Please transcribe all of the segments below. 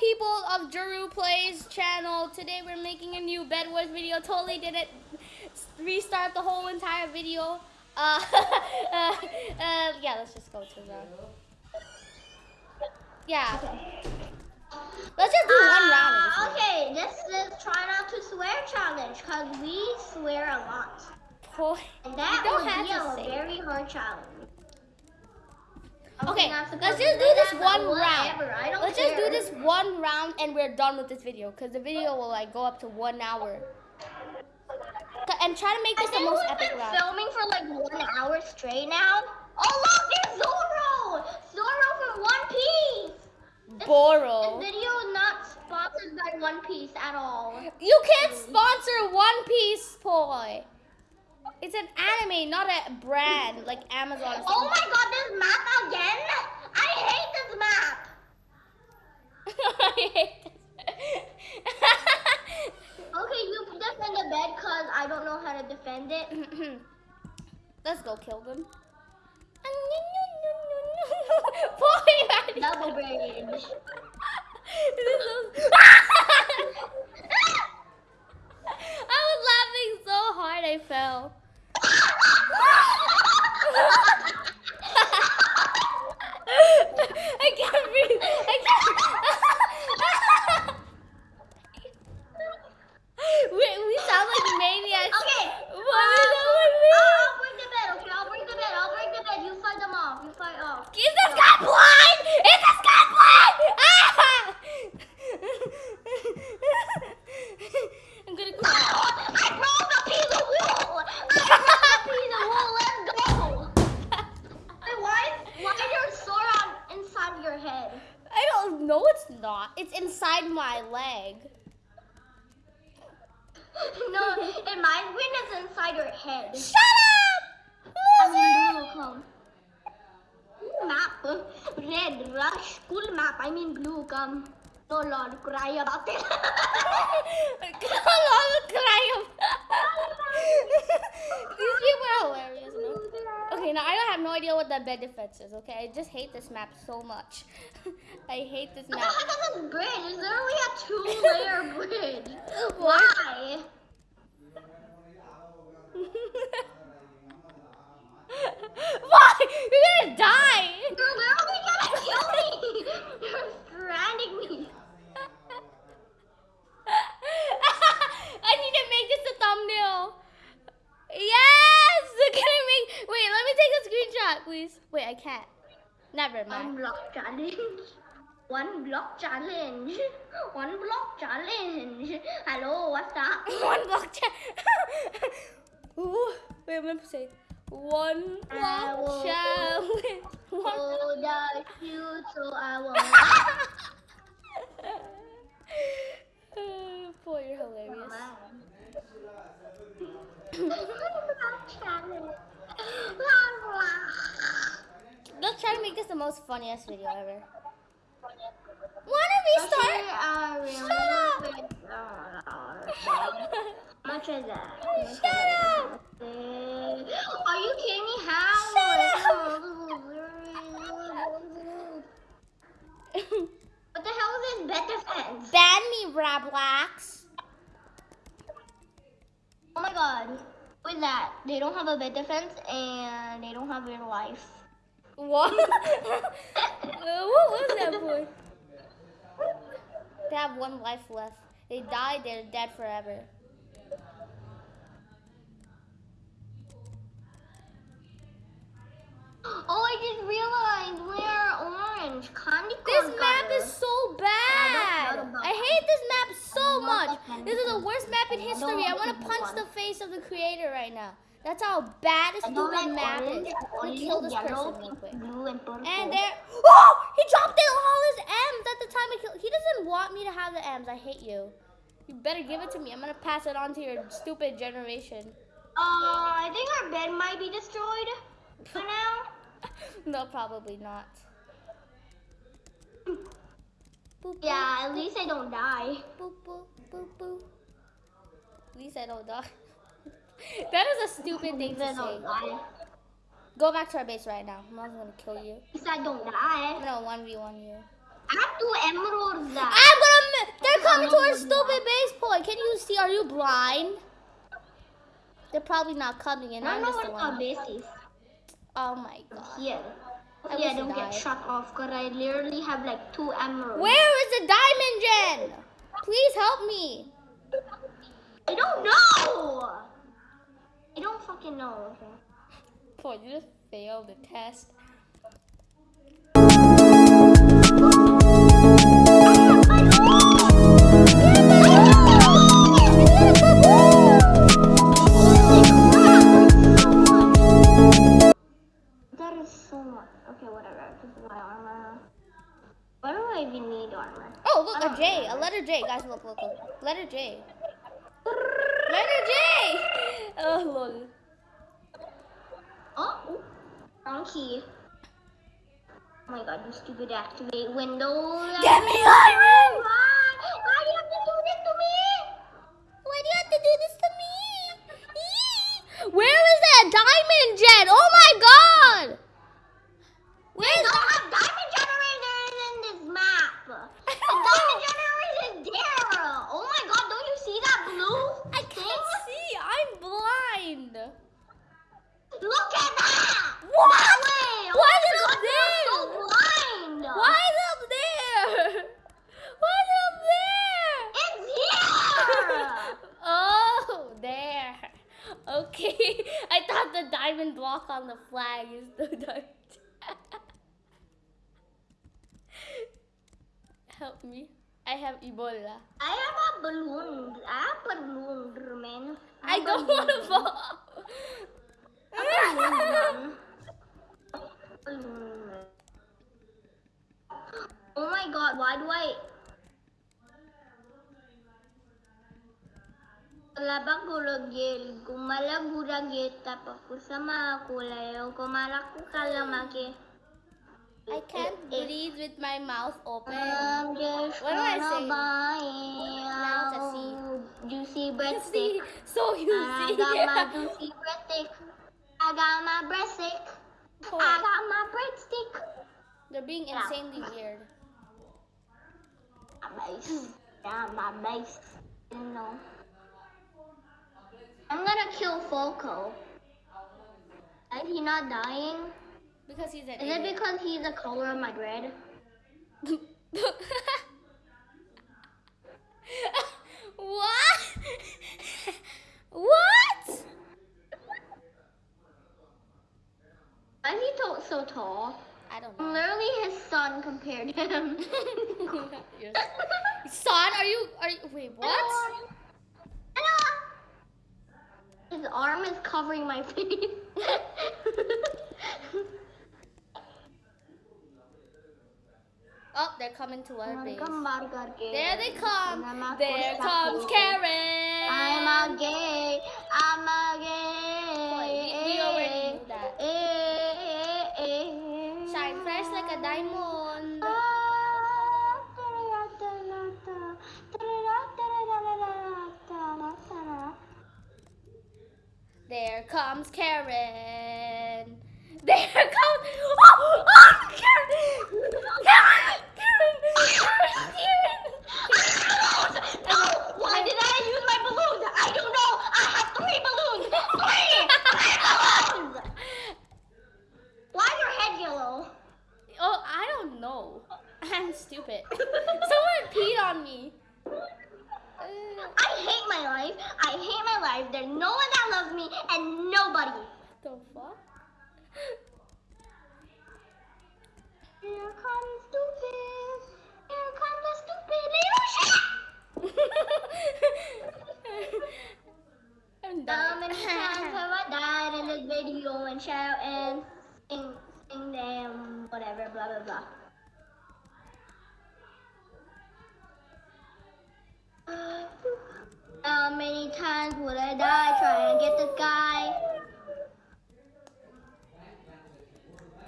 people of Juru Plays channel. Today we're making a new Bed Wars video. Totally didn't restart the whole entire video. Uh, uh, uh, yeah, let's just go to the. Yeah. Let's just do one round. of okay, this is try not to swear challenge because we swear a lot. Boy, And that would have be to a very hard challenge. Okay, let's just do this one round. whatever, I don't Let's just do this one round and we're done with this video because the video will like go up to one hour. And try to make this the most epic been round. filming for like one hour straight now. Oh look, there's Zoro! Zoro from One Piece! This Boro. video is not sponsored by One Piece at all. You can't sponsor One Piece, boy. It's an anime, not a brand like Amazon. Oh my god, this map again? I hate this map! I hate this. Okay, you defend the bed because I don't know how to defend it. Let's go kill them. Double bridge. This is so- I was laughing so hard I fell. I can't breathe. I can't. we, we sound like maniacs. Okay. What uh, is wrong with me? I'll bring the bed, okay? I'll bring the bed. I'll bring the bed. You fight them off. You fight off. Is this guy blind? Is this guy blind? Ah! I'm gonna cry. I broke a piece of wall. I broke a piece of wall. Let's go. Wait, why, why is your sword on inside of your head? I don't know. It's not. It's inside my leg. no, in my brain it's inside your head. Shut up, I mean, loser! blue come. Map, red, rush, cool map. I mean blue come. No lord, cry about it. Come on, cry. These people are hilarious. No? Okay, now I don't have no idea what that bed defense is. Okay, I just hate this map so much. I hate this map. is this bridge? It's literally a two-layer bridge. Why? Why? You're gonna die. You're literally gonna kill me. You're stranding me. I need to make this a thumbnail. Yes! Can I make? Wait, let me take a screenshot, please. Wait, I can't. Never One mind. block challenge. One block challenge. One block challenge. Hello, what's up? One block chat. Ooh, wait, I'm gonna say one block challenge. One. Oh, the shoot, so I. Uh, Boy, you're hilarious. Let's try to make this the most funniest video ever. Wanna restart? Shut Much is that? Shut up! Are you kidding me? How? What the hell is this bed defense? Ban me, Roblox. Oh my god. What is that? They don't have a bed defense and they don't have real life. What? What was that boy? They have one life left. They die, they're dead forever. Oh, I just realized we're orange. Candy This map color. is so bad. I hate this map so much. This is the worst map in history. I want to punch the face of the creator right now. That's how bad don't stupid map orange. is. Let me kill this yellow, person real quick. and. And there. Oh! He dropped in all his M's at the time I killed. He doesn't want me to have the M's. I hate you. You better give it to me. I'm gonna pass it on to your stupid generation. Uh, I think our bed might be destroyed for now. no, probably not. Boop, boop, Yeah, at least I don't die. boop, boop, boop, boop. At least I don't die. That is a stupid thing to say. Go back to our base right now. I'm not gonna kill you. I don't die. gonna 1v1 you. I have two emeralds. I'm gonna. They're coming to our stupid base point. Can you see? Are you blind? They're probably not coming in. I I'm know what our base is. Oh my god. Here. I yeah, don't get shut off because I literally have like two emeralds. Where is the diamond gen? Please help me. I don't know! Fucking. Boy, you just failed the test. That is so much. Okay, whatever. This is my armor. Why do I even need armor? Oh, look, a J. A letter J. Guys, look, look, look. Letter J. Letter J! Oh, lol. Oh, wrong key. Oh my god, you stupid activate window. Get me iron! Why? Why do you have to do this to me? Why do you have to do this to me? Where is that diamond gen? Oh my god! We Where's don't have diamond generators in this map. The diamond generator is there. Oh my god, don't you see that blue? I can't see. I'm blind. Look at that! What? That way! Why oh is it my up god, you're so blind! Why is it up there? Why is it up there? It's here! oh, there. Okay. I thought the diamond on the flag is the diamond. Help me. I have Ebola. I have a balloon. I have a balloon, man. I don't want to fall. Balloon. Oh my god, why do I... Labang gulagil, gumala guragit, tapos kusama kulayo, kumalaku kalamaki. I can't breathe with my mouth open. Just What do I say? Now C. a juicy breadstick. see? So you I got my juicy breadstick. I got my breadstick. I got my breadstick. They're being insanely weird. My base. Yeah, my base. You know. I'm gonna kill Falco. Is he not dying? Because he's an Is it because he's the color of my dread? what? what? Why is he to- so tall? I don't know. literally his son compared to him. Son, are you? Are you? Wait, what? His arm is covering my face. Oh, they're coming to our base. there they come. There comes Karen. I'm a gay. I'm a gay. Boy, we- we already knew that. Shine fresh like a diamond. There comes Karen. There comes. Oh, oh Karen! Karen! Karen! Karen! No! Why did I use my balloons? I don't know. I have three balloons. Three! Three balloons! Why is your head yellow? Oh, I don't know. I'm stupid. Someone peed on me. I hate my life. I hate life. There's no one that loves me and nobody. the fuck? Here comes stupid. Here comes the stupid little shit. I'm How many times have I died in this video and shout and sing, sing them, whatever, blah, blah, blah. How many times would I die trying to get this guy?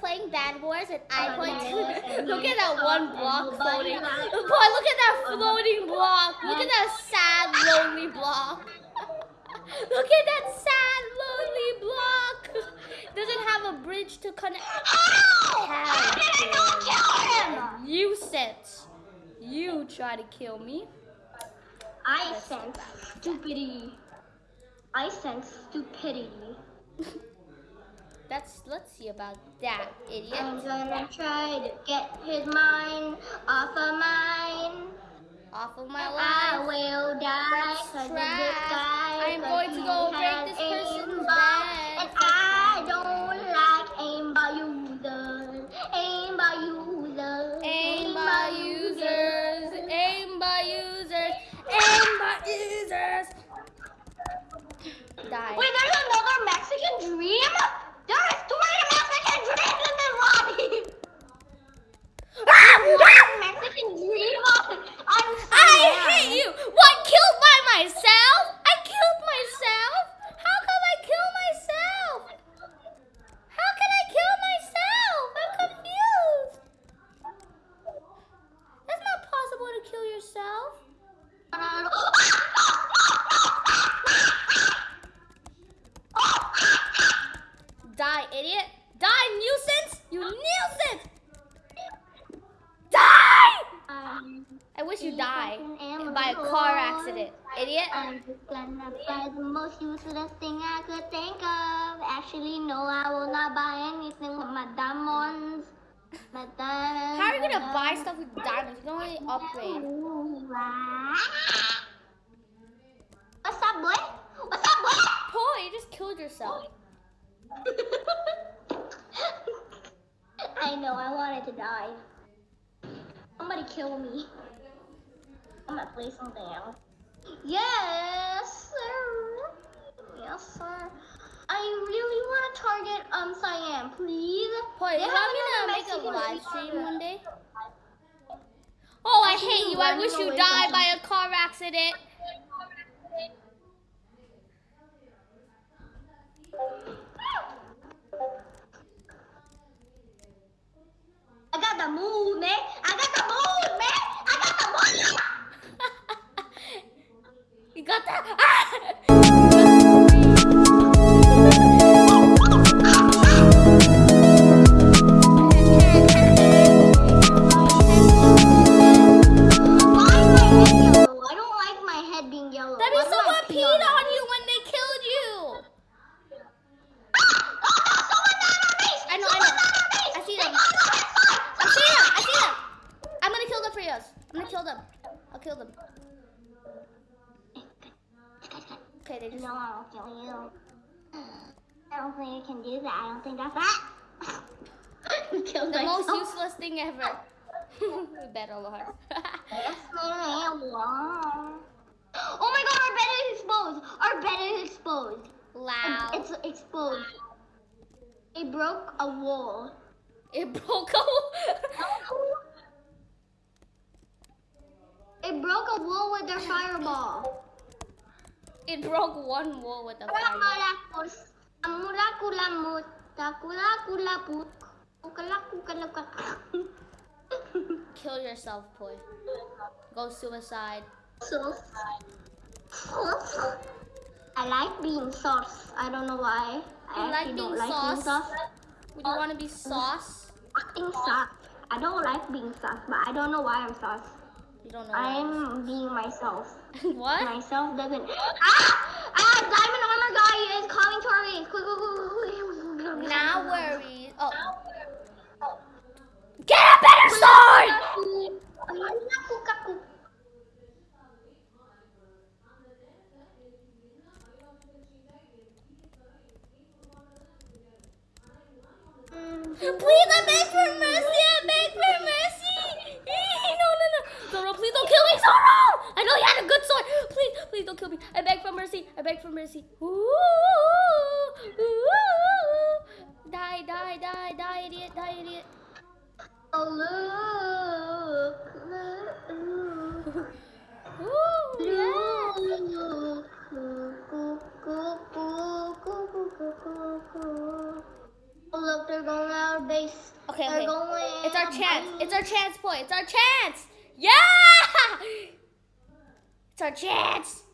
Playing Bed Wars and I Bad point to look at that one uh, block uh, floating. Boy, look at that uh-huh. floating block. Look at that sad, lonely block. Look at that sad, lonely block. Doesn't have a bridge to connect. How? How How did I not kill him? You said you try to kill me. I sense stupidity. I sense stupidity. That's let's see about that, idiot. I'm gonna try to get his mind off of mine. Off of my life. I will die That's 'cause of trash. I'm going to go break this Die. Wait, there's another Mexican dream? There is three Mexican dreams in this lobby! Mexican dream on, on I Siam. hate you. What killed by myself? I killed myself. How come I kill myself? How can I kill myself? I'm confused. That's not possible to kill yourself. Die, idiot. Die, nuisance. You nuisance. Die. Um, I wish you If die I can by a car accident, idiot. I'm just gonna buy the most useless thing I could think of. Actually, no, I will not buy anything with my diamonds. My diamonds. How are you gonna buy stuff with diamonds? You don't really upgrade. What's up, boy? What's up, boy? Oh, you just killed yourself. I know, I wanted to die. Somebody kill me. I'm gonna play something else. Yes, sir. Yes, sir. I really want to target um Cyan, please. They you have want me to make a live stream one day? Oh, I hate you. I wish you died by a car accident. I got the mood, man. I got the mood, man. I got the mood. You got that? I you can do that. I don't think that's that. Killed The most myself. useless thing ever. Better Lord. Yes, ma'am. Wow. Oh my god, our bed is exposed. Our bed is exposed. Loud. It's exposed. It broke a wall. It broke a. wall? It broke a wall with their fireball. it broke one wall with a fire. Miraculous. Murakula mut. Takula kula put. Kukala kukala kukala. Kill yourself, boy. Go suicide. So. I like being sauce. I don't know why. I like being don't like sauce? being sauce. Would you want to be sauce? Acting sauce. I don't like being sauce, but I don't know why I'm sauce. You don't know. I'm being myself. what? Myself doesn't. Ah! Ah! Diamond guy is calling to our base. Quick, quick, quick, quick. Now. Oh. Get a better sword! Please, I beg for mercy. I beg for mercy. No, no, no. Zoro, please don't kill me, Zoro. I know you had a good sword. Please, please don't kill me. I beg for mercy. I beg for mercy. Ooh, ooh. Die, die, die, die, idiot, die, idiot. Oh, look. Look. Ooh, yes. Look. Oh, look, they're going out of base. Okay, They're okay. going. It's our chance. It's our chance, boy. It's our chance. Yeah! It's our chance.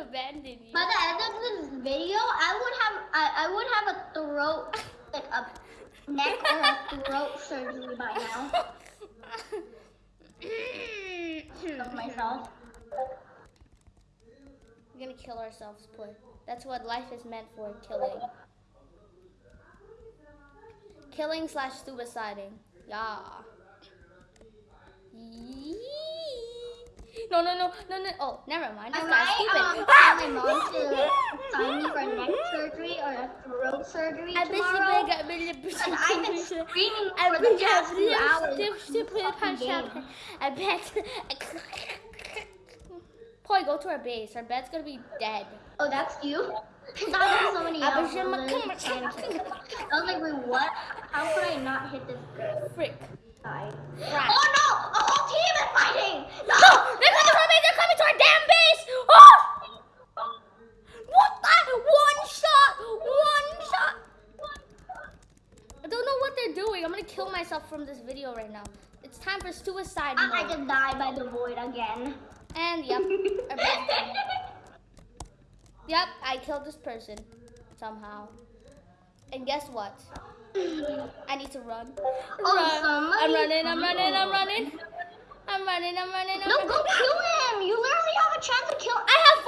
abandon you. By the end of this video, I would have I, I would have a throat like a neck or a throat surgery by now. of myself. We're gonna kill ourselves, play. That's what life is meant for, killing. Killing slash suiciding. Yeah. No, no, no, no, no. Oh, never mind. I might um, stupid. tell my mom to sign me for neck surgery or a throat surgery I tomorrow. got really Because I've been screaming I for the past few hours. I bet. Poi, go to our base. Our bed's gonna be dead. Oh, that's you? I thought there was somebody I else. bet you literally my- trying to kill me. I was like, wait, what? How could I not hit this Frick. guy? Oh no! A whole team is fighting! No! No! They're coming to our base! They're coming to our damn base! Oh! What the? One shot! One shot! I don't know what they're doing. I'm gonna kill myself from this video right now. It's time for suicide I, I mode. By the void again. And yep. Yep, I killed this person somehow. And guess what? I need to run. Oh, Run. I'm running, I'm running, I'm running. I'm running, I'm running, I'm No, go kill him! You literally have a chance to kill I have